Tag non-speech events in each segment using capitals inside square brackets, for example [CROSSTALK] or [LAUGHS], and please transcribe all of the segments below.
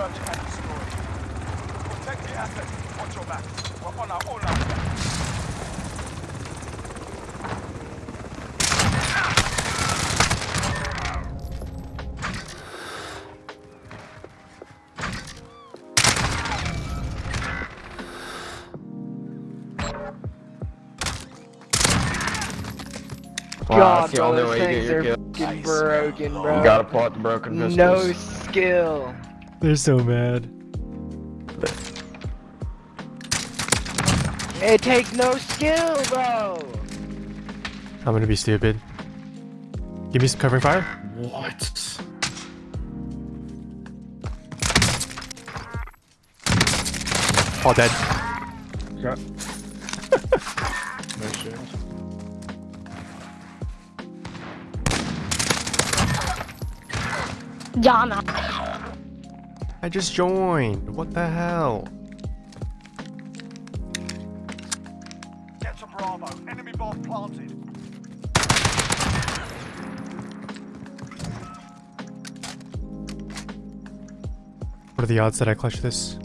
search and destroy. Protect the assets. Watch your back. We're on our own now. Wow, God, that's the bro, only way you get things your are kill. broken, bro. You gotta pull out the broken pistols. no skill. They're so mad. It takes no skill, bro. I'm gonna be stupid. Give me some covering fire. What? All dead. Yeah. [LAUGHS] no shit. Jana. I just joined. What the hell? Get to Bravo. Enemy bomb planted. What are the odds that I clutch this?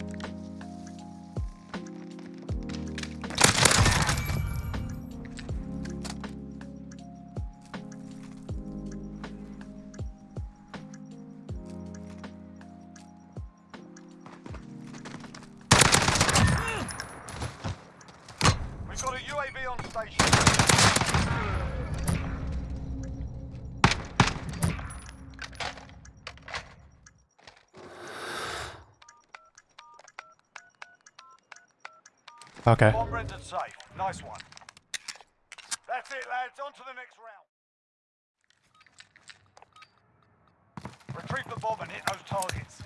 UAV on station. Okay. Bomb rendered safe. Nice one. That's it, lads. On to the next round. Retrieve the bomb and hit those targets.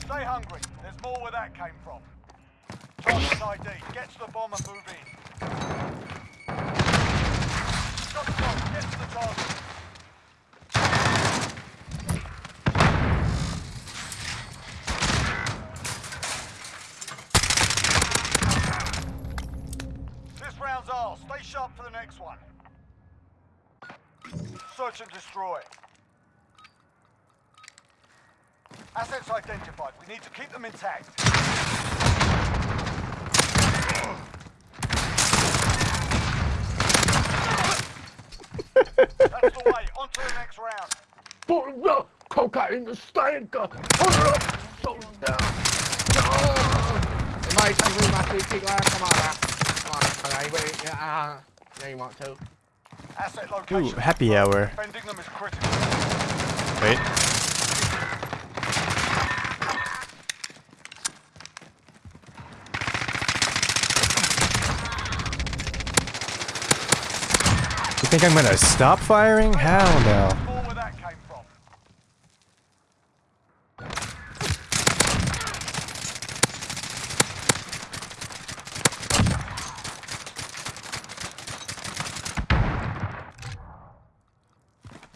Stay hungry. More where that came from. Target ID. Get to the bomb and move in. Stop. Get to the target. This round's ours. Stay sharp for the next one. Search and destroy. Assets identified. We need to keep them intact. That's the way. On to the next round. Put the cocaine the stanker. Put it up. So down. Mate, I'm doing my two kick last come on now. Come on, okay, wait, yeah, uh, yeah, you want to. Asset location. Ooh, happy hour. Defending them is critical. Wait. You think I'm gonna stop firing? Hell no. More where that came from.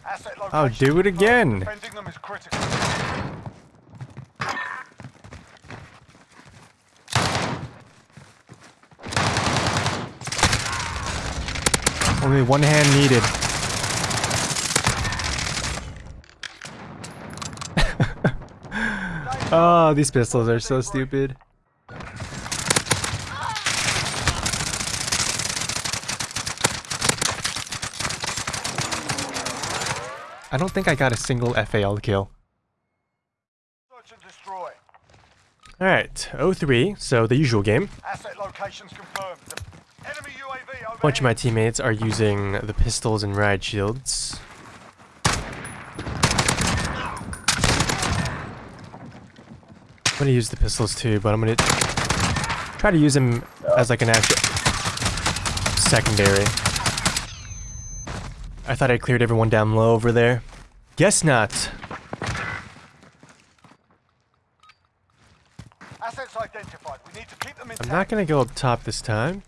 Asset I'll do it again. Defending them is critical. Only one hand needed. [LAUGHS] oh, these pistols are so stupid. I don't think I got a single FAL kill. Alright, 03, so the usual game. Asset locations confirmed. Enemy UAV over. A bunch of my teammates are using the pistols and riot shields. I'm gonna use the pistols too, but I'm gonna try to use them as like an actual secondary. I thought I cleared everyone down low over there. Guess not. Assets identified. We need to keep them I'm not gonna go up top this time.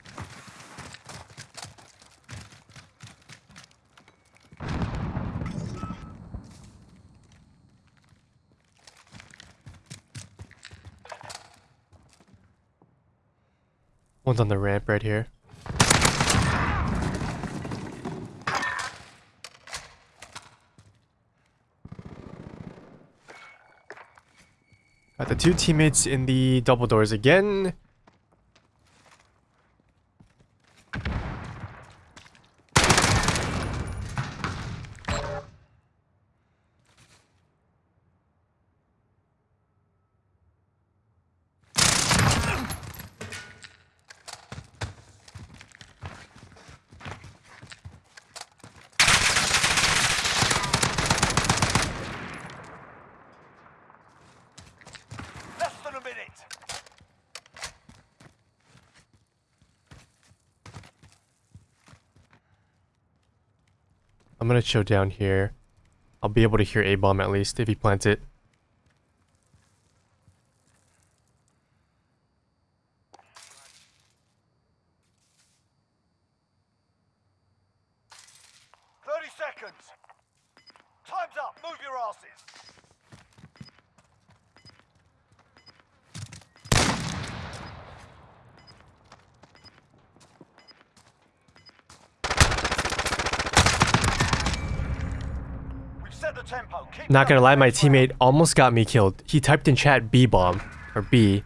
One's on the ramp right here. Got the two teammates in the double doors again. I'm gonna chill down here. I'll be able to hear A bomb at least if he plants it. Thirty seconds. Time's up. Move your asses. We've set the tempo. Keep Not gonna lie, my teammate almost got me killed. He typed in chat B bomb. Or B.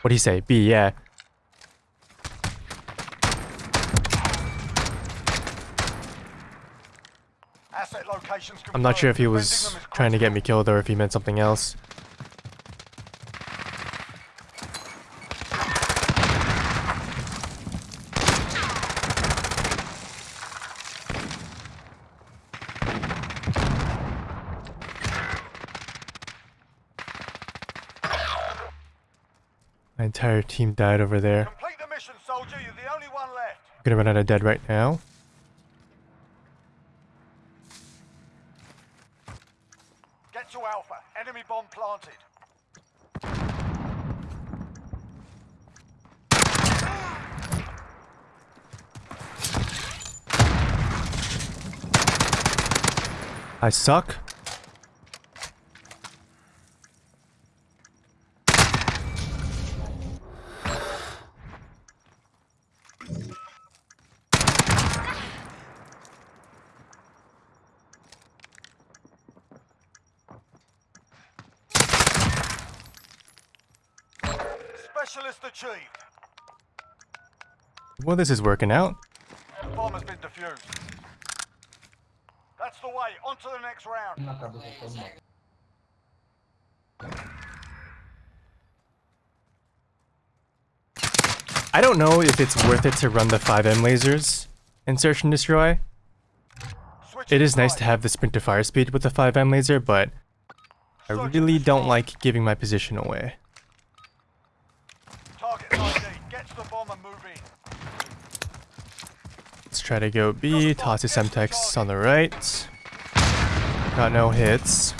What'd he say? B, yeah. I'm not sure if he was Defending them is trying to get me killed or if he meant something else. My entire team died over there. Complete the mission, soldier. You're the only one left. I'm gonna run out of dead right now. Get to Alpha. Enemy bomb planted. I suck. Specialist achieved. Well, this is working out. The bomb has been defused. That's the way. On to the next round. I don't know if it's worth it to run the 5M lasers in Search and Destroy. It is nice to have the sprint to fire speed with the 5M laser, but I really don't like giving my position away. Target ID. Get to the bomb and move in. Let's try to go B, toss his Semtex on the right. Got no hits.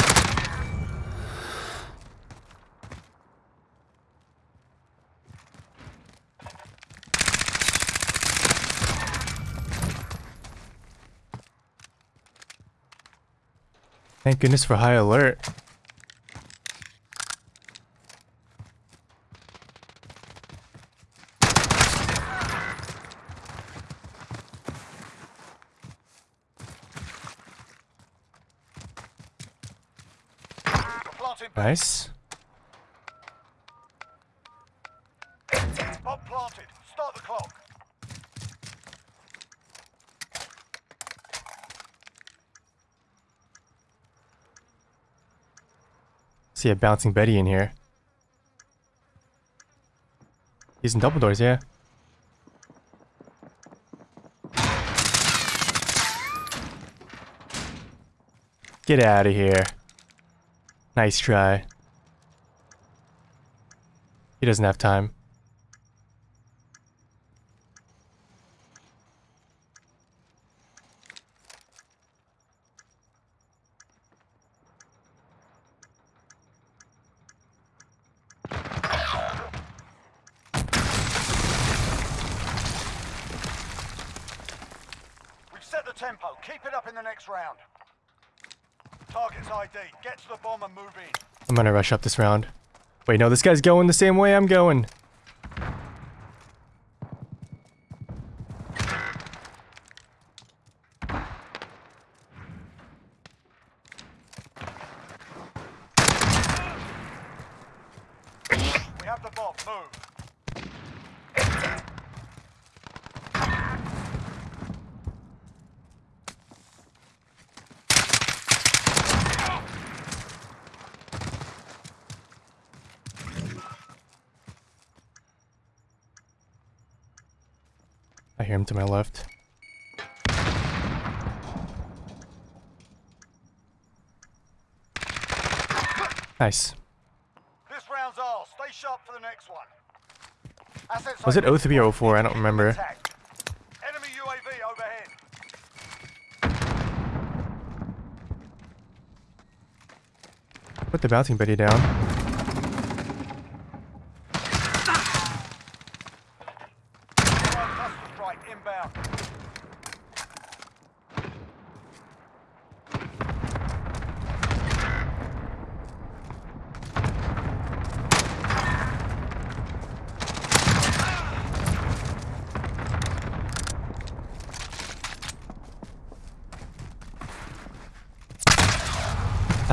Thank goodness for high alert. Nice. Bomb planted. Start the clock. See a bouncing Betty in here. He's in double doors, yeah. Get out of here. Nice try. He doesn't have time. We've set the tempo. Keep it up in the next round. Target's ID. Get to the bomb and move in. I'm gonna rush up this round. Wait, no, this guy's going the same way I'm going. have the bomb. Move. I hear him to my left. Nice. This round's ours. Stay sharp for the next one. Assets Was it open. 03 or 04? I don't remember. Attack. Enemy UAV overhead. Put the bouncing buddy down.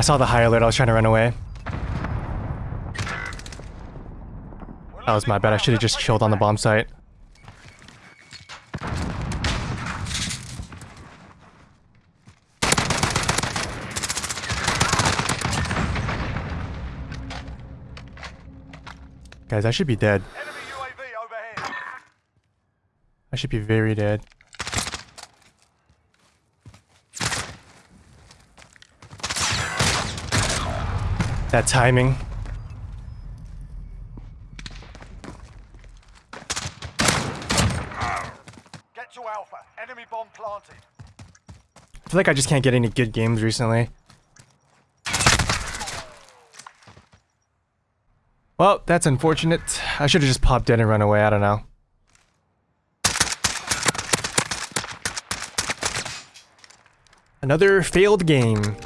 I saw the high alert. I was trying to run away. That was my bad. I should have just chilled on the bomb site. Guys, I should be dead. I should be very dead. That timing. Get to Alpha. Enemy bomb planted. I feel like I just can't get any good games recently. Well, that's unfortunate. I should have just popped in and run away. I don't know. Another failed game.